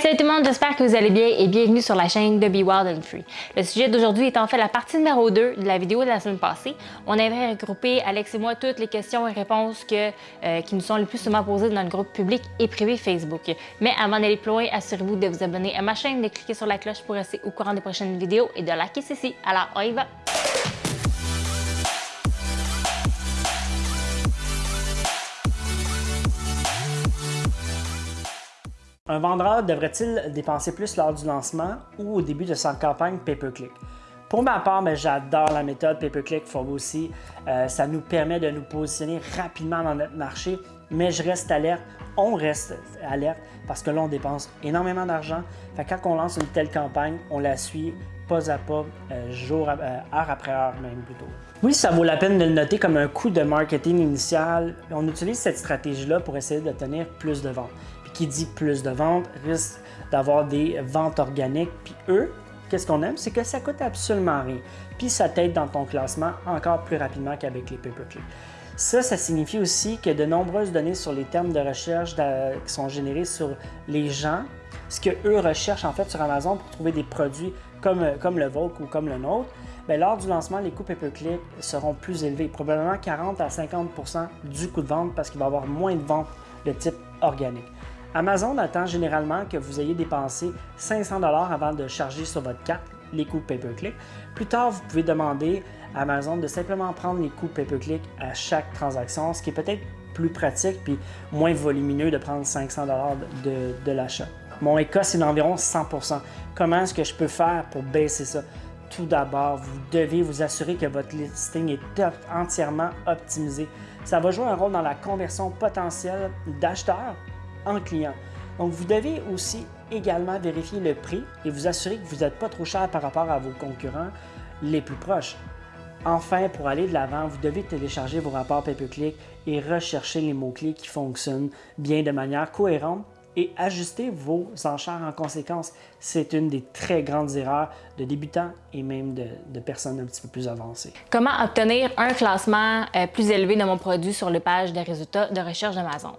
Salut tout le monde, j'espère que vous allez bien et bienvenue sur la chaîne de Be Wild and Free. Le sujet d'aujourd'hui est en fait la partie numéro 2 de la vidéo de la semaine passée. On avait regroupé, Alex et moi, toutes les questions et réponses que, euh, qui nous sont le plus souvent posées dans le groupe public et privé Facebook. Mais avant d'aller plus loin, assurez-vous de vous abonner à ma chaîne, de cliquer sur la cloche pour rester au courant des prochaines vidéos et de liker ceci. Alors, on y va! Un vendeur devrait-il dépenser plus lors du lancement ou au début de sa campagne pay-per-click? Pour ma part, ben, j'adore la méthode pay-per-click for aussi. Euh, ça nous permet de nous positionner rapidement dans notre marché, mais je reste alerte, on reste alerte parce que là, on dépense énormément d'argent. Quand on lance une telle campagne, on la suit pas à pas, euh, jour, euh, heure après heure même plutôt. Oui, ça vaut la peine de le noter comme un coût de marketing initial. On utilise cette stratégie-là pour essayer d'obtenir plus de ventes qui dit plus de ventes risque d'avoir des ventes organiques. Puis eux, qu'est-ce qu'on aime? C'est que ça coûte absolument rien. Puis ça t'aide dans ton classement encore plus rapidement qu'avec les pay-per-click. Ça, ça signifie aussi que de nombreuses données sur les termes de recherche qui sont générés sur les gens, ce qu'eux recherchent en fait sur Amazon pour trouver des produits comme, comme le vôtre ou comme le nôtre, bien, lors du lancement, les coûts pay-per-click seront plus élevés, probablement 40 à 50% du coût de vente parce qu'il va y avoir moins de ventes de type organique. Amazon attend généralement que vous ayez dépensé 500 avant de charger sur votre carte les coûts pay-per-click. Plus tard, vous pouvez demander à Amazon de simplement prendre les coûts pay-per-click à chaque transaction, ce qui est peut-être plus pratique puis moins volumineux de prendre 500 de, de l'achat. Mon ECA, c'est d'environ 100% Comment est-ce que je peux faire pour baisser ça? Tout d'abord, vous devez vous assurer que votre listing est entièrement optimisé. Ça va jouer un rôle dans la conversion potentielle d'acheteurs en client. Donc, vous devez aussi également vérifier le prix et vous assurer que vous n'êtes pas trop cher par rapport à vos concurrents les plus proches. Enfin, pour aller de l'avant, vous devez télécharger vos rapports pay-per-click et rechercher les mots-clés qui fonctionnent bien de manière cohérente et ajuster vos enchères en conséquence. C'est une des très grandes erreurs de débutants et même de, personnes un petit peu plus avancées. Comment obtenir un classement euh, plus élevé de mon produit sur les pages de résultats de recherche d'Amazon?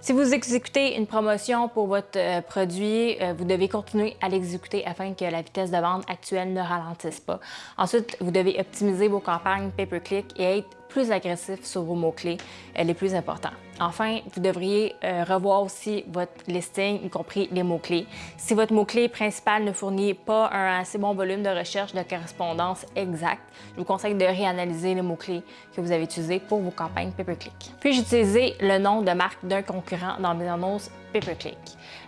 Si vous exécutez une promotion pour votre euh, produit, euh, vous devez continuer à l'exécuter afin que la vitesse de vente actuelle ne ralentisse pas. Ensuite, vous devez optimiser vos campagnes pay-per-click et être plus agressif sur vos mots-clés les plus importants. Enfin, vous devriez euh, revoir aussi votre listing, y compris les mots-clés. Si votre mot-clé principal ne fournit pas un assez bon volume de recherche de correspondance exact, je vous conseille de réanalyser les mots-clés que vous avez utilisés pour vos campagnes pay-per-click. Puis, utilisé le nom de marque d'un concurrent dans mes annonces pay-per-click?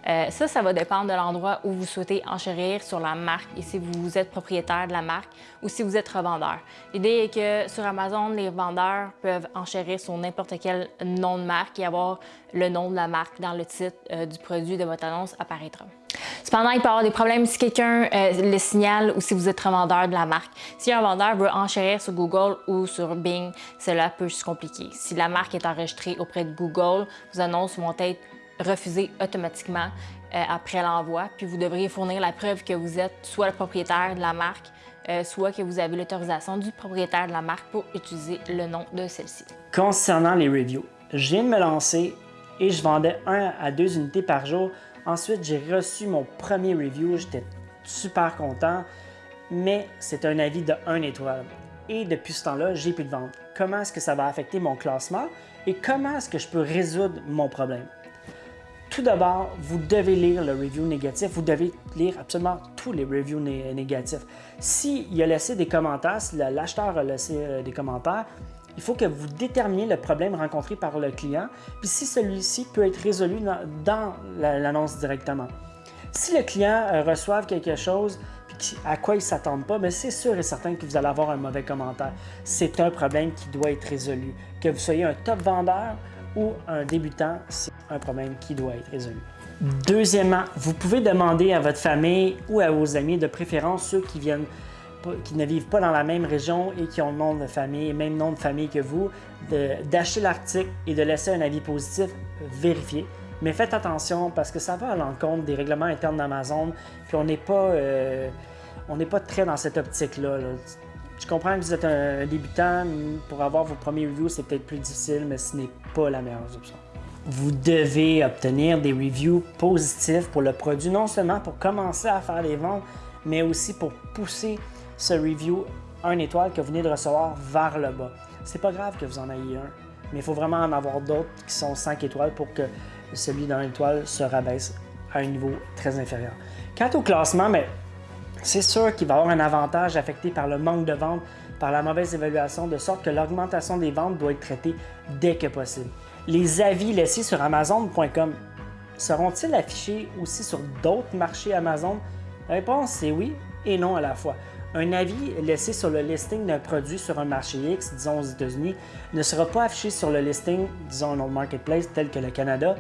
Euh, ça, ça va dépendre de l'endroit où vous souhaitez enchérir sur la marque et si vous êtes propriétaire de la marque ou si vous êtes revendeur. L'idée est que sur Amazon, les vendeurs peuvent enchérir sur n'importe quel nom de marque et avoir le nom de la marque dans le titre euh, du produit de votre annonce apparaîtra. Cependant, il peut y avoir des problèmes si quelqu'un euh, le signale ou si vous êtes revendeur de la marque. Si un vendeur veut enchérir sur Google ou sur Bing, cela peut se compliquer. Si la marque est enregistrée auprès de Google, vos annonces vont être refusé automatiquement euh, après l'envoi. Puis vous devriez fournir la preuve que vous êtes soit le propriétaire de la marque, euh, soit que vous avez l'autorisation du propriétaire de la marque pour utiliser le nom de celle-ci. Concernant les reviews, je viens de me lancer et je vendais 1 à 2 unités par jour. Ensuite, j'ai reçu mon premier review, j'étais super content, mais c'est un avis de 1 étoile. Et depuis ce temps-là, j'ai plus de vente. Comment est-ce que ça va affecter mon classement et comment est-ce que je peux résoudre mon problème? Tout d'abord, vous devez lire le review négatif. Vous devez lire absolument tous les reviews négatifs. S'il a laissé des commentaires, si l'acheteur a laissé euh, des commentaires, il faut que vous déterminiez le problème rencontré par le client, puis si celui-ci peut être résolu dans, l'annonce directement. Si le client euh, reçoit quelque chose à quoi il ne s'attend pas, mais c'est sûr et certain que vous allez avoir un mauvais commentaire. C'est un problème qui doit être résolu. Que vous soyez un top vendeur ou un débutant, c'est un problème qui doit être résolu. Deuxièmement, vous pouvez demander à votre famille ou à vos amis, de préférence ceux qui viennent qui ne vivent pas dans la même région et qui ont le nom de famille, même nom de famille que vous, d'acheter l'article et de laisser un avis positif vérifié. Mais faites attention parce que ça va à l'encontre des règlements internes d'Amazon, puis on n'est pas, euh, pas très dans cette optique-là. là je comprends que vous êtes un débutant, pour avoir vos premiers reviews, c'est peut-être plus difficile, mais ce n'est pas la meilleure option. vous devez obtenir des reviews positifs pour le produit, non seulement pour commencer à faire des ventes, mais aussi pour pousser ce review 1 étoile que vous venez de recevoir vers le bas. C'est pas grave que vous en ayez un, mais il faut vraiment en avoir d'autres qui sont 5 étoiles pour que celui d'un étoile se rabaisse à un niveau très inférieur. Quant au classement, mais c'est sûr qu'il va avoir un avantage affecté par le manque de ventes, par la mauvaise évaluation, de sorte que l'augmentation des ventes doit être traitée dès que possible. Les avis laissés sur Amazon.com seront-ils affichés aussi sur d'autres marchés Amazon? La réponse est oui et non à la fois. Un avis laissé sur le listing d'un produit sur un marché X, disons aux États-Unis, ne sera pas affiché sur le listing, disons un autre marketplace tel que le Canada,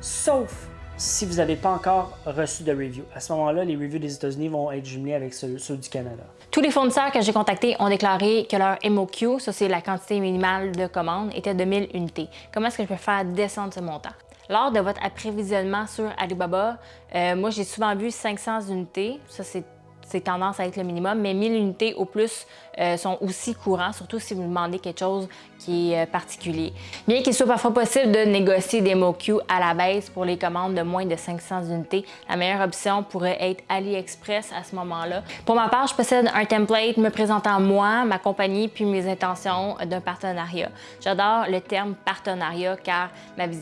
sauf si vous n'avez pas encore reçu de review. À ce moment-là, les reviews des États-Unis vont être jumelés avec ceux, du Canada. Tous les fournisseurs que j'ai contactés ont déclaré que leur MOQ, ça c'est la quantité minimale de commandes, était de 1000 unités. Comment est-ce que je peux faire descendre ce montant? Lors de votre approvisionnement sur Alibaba, euh, moi j'ai souvent vu 500 unités. Ça c'est c'est tendance à être le minimum, mais 1000 unités au plus euh, sont aussi courants, surtout si vous demandez quelque chose qui est euh, particulier. Bien qu'il soit parfois possible de négocier des MOQ à la baisse pour les commandes de moins de 500 unités, la meilleure option pourrait être AliExpress à ce moment-là. Pour ma part, je possède un template me présentant moi, ma compagnie, puis mes intentions d'un partenariat. J'adore le terme partenariat car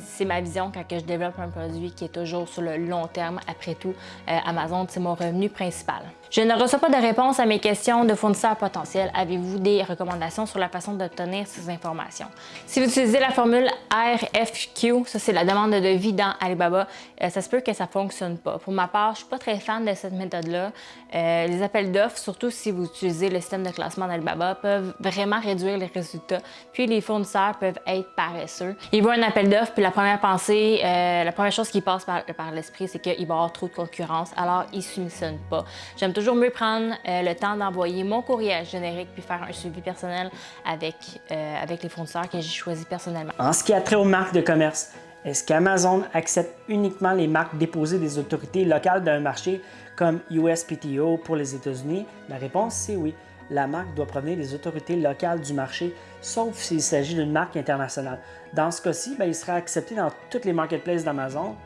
c'est ma vision quand je développe un produit qui est toujours sur le long terme. Après tout, euh, Amazon, c'est mon revenu principal. Je ne reçois pas de réponse à mes questions de fournisseurs potentiels. Avez-vous des recommandations sur la façon d'obtenir ces informations? Si vous utilisez la formule RFQ, ça c'est la demande de devis dans Alibaba, euh, ça se peut que ça ne fonctionne pas. Pour ma part, je ne suis pas très fan de cette méthode-là. Euh, les appels d'offres, surtout si vous utilisez le système de classement d'Alibaba, peuvent vraiment réduire les résultats. Puis les fournisseurs peuvent être paresseux. Ils voient un appel d'offres, puis la première pensée, euh, la première chose qui passe par, l'esprit, c'est qu'il va y avoir trop de concurrence, alors ils ne soumissionnent pas. J'aime toujours mieux prendre euh, le temps d'envoyer mon courriel générique puis faire un suivi personnel avec, euh, avec les fournisseurs que j'ai choisis personnellement. En ce qui a trait aux marques de commerce, est-ce qu'Amazon accepte uniquement les marques déposées des autorités locales d'un marché comme USPTO pour les États-Unis? La réponse, c'est oui. La marque doit provenir des autorités locales du marché, sauf s'il s'agit d'une marque internationale. Dans ce cas-ci, ben, il sera accepté dans toutes les marketplaces d'Amazon.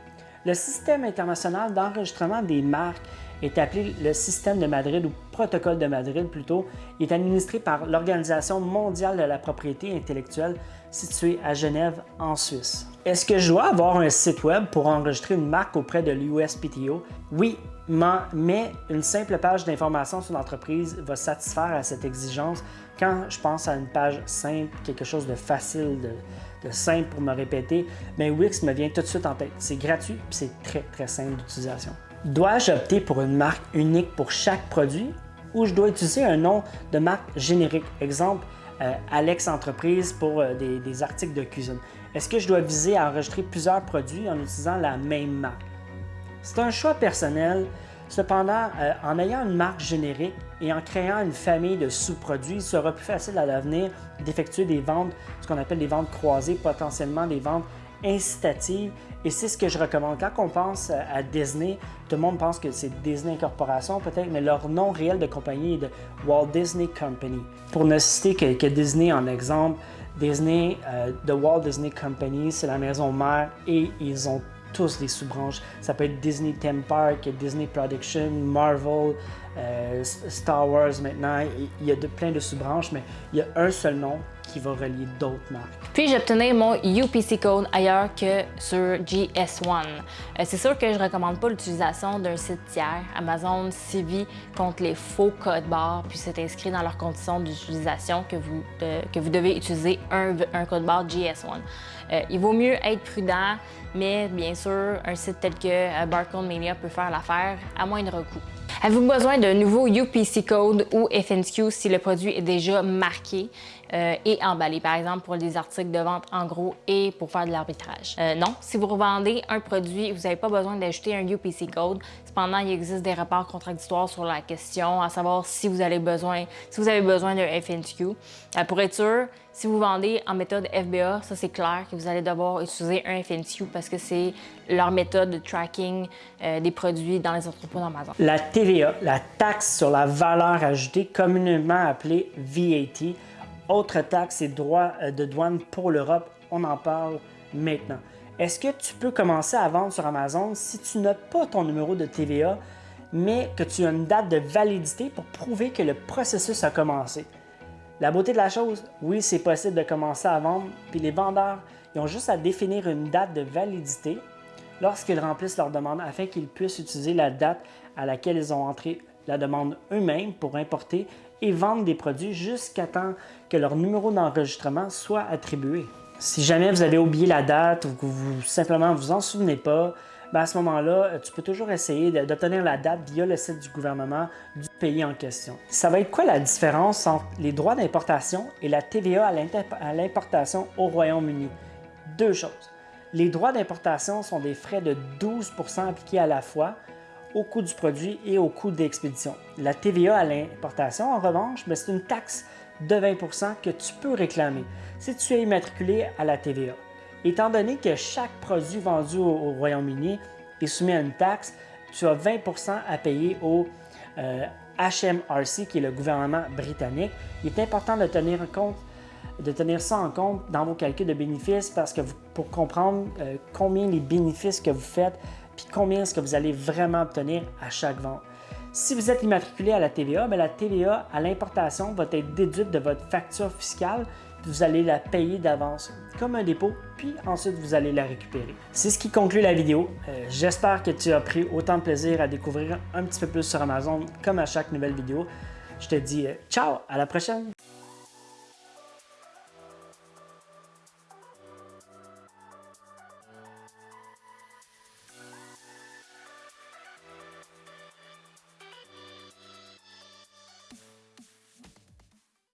Le système international d'enregistrement des marques est appelé le système de Madrid ou protocole de Madrid plutôt. Il est administré par l'Organisation mondiale de la propriété intellectuelle située à Genève en Suisse. Est-ce que je dois avoir un site web pour enregistrer une marque auprès de l'USPTO? Oui, mais une simple page d'information sur l'entreprise va satisfaire à cette exigence quand je pense à une page simple, quelque chose de facile, de, simple pour me répéter, mais Wix me vient tout de suite en tête. C'est gratuit et c'est très très simple d'utilisation. Dois-je opter pour une marque unique pour chaque produit ou je dois utiliser un nom de marque générique? Exemple, euh, Alex Entreprise pour euh, des, articles de cuisine. Est-ce que je dois viser à enregistrer plusieurs produits en utilisant la même marque? C'est un choix personnel. Cependant, euh, en ayant une marque générique et en créant une famille de sous-produits, il sera plus facile à l'avenir d'effectuer des ventes, ce qu'on appelle des ventes croisées, potentiellement des ventes incitative et c'est ce que je recommande. Quand on pense à Disney, tout le monde pense que c'est Disney Corporation peut-être, mais leur nom réel de compagnie est de Walt Disney Company. Pour ne citer que, Disney en exemple, Disney, euh, The Walt Disney Company, c'est la maison mère et ils ont tous des sous-branches. Ça peut être Disney Theme Park, Disney Production, Marvel, euh, Star Wars maintenant. Il y a de, plein de sous-branches, mais il y a un seul nom qui va relier d'autres marques. Puis j'obtenais mon UPC code ailleurs que sur GS1. Euh, c'est sûr que je ne recommande pas l'utilisation d'un site tiers. Amazon sévit contre les faux codes barres, puis c'est inscrit dans leurs conditions d'utilisation que, vous, que vous devez utiliser un, un code barre GS1. Euh, il vaut mieux être prudent, mais bien sûr, un site tel que euh, Barcode Mania peut faire l'affaire à moindre coût. Avez-vous besoin d'un nouveau UPC code ou FNQ si le produit est déjà marqué euh, et emballé, par exemple pour des articles de vente en gros et pour faire de l'arbitrage? Euh, non, si vous revendez un produit, vous n'avez pas besoin d'ajouter un UPC code. Cependant, il existe des rapports contradictoires sur la question, à savoir si vous avez besoin, si vous besoin d'un FNQ. Euh, pour être sûr, si vous vendez en méthode FBA, ça c'est clair que vous allez devoir utiliser un FNQ parce que c'est leur méthode de tracking des produits dans les entrepôts d'Amazon. La TVA, la taxe sur la valeur ajoutée, communément appelée VAT, autre taxe et droits euh, de douane pour l'Europe, on en parle maintenant. Est-ce que tu peux commencer à vendre sur Amazon si tu n'as pas ton numéro de TVA, mais que tu as une date de validité pour prouver que le processus a commencé? La beauté de la chose, oui, c'est possible de commencer à vendre, puis les vendeurs, ils ont juste à définir une date de validité lorsqu'ils remplissent leur demande afin qu'ils puissent utiliser la date à laquelle ils ont entré la demande eux-mêmes pour importer et vendre des produits jusqu'à temps que leur numéro d'enregistrement soit attribué. Si jamais vous avez oublié la date ou que vous simplement vous en souvenez pas, ben à ce moment-là, tu peux toujours essayer d'obtenir la date via le site du gouvernement du pays en question. Ça va être quoi la différence entre les droits d'importation et la TVA à l'importation au Royaume-Uni? Deux choses. Les droits d'importation sont des frais de 12% appliqués à la fois au coût du produit et au coût d'expédition. La TVA à l'importation, en revanche, ben, c'est une taxe de 20% que tu peux réclamer si tu es immatriculé à la TVA. Étant donné que chaque produit vendu au, Royaume-Uni est soumis à une taxe, tu as 20% à payer au HMRC, qui est le gouvernement britannique. Il est important de tenir, compte, de tenir ça en compte dans vos calculs de bénéfices parce que pour comprendre euh, combien les bénéfices que vous faites, puis combien est-ce que vous allez vraiment obtenir à chaque vente. Si vous êtes immatriculé à la TVA, bien, la TVA à l'importation va être déduite de votre facture fiscale, vous allez la payer d'avance comme un dépôt, puis ensuite vous allez la récupérer. C'est ce qui conclut la vidéo. Euh, j'espère que tu as pris autant de plaisir à découvrir un petit peu plus sur Amazon comme à chaque nouvelle vidéo. Je te dis euh, ciao, à la prochaine!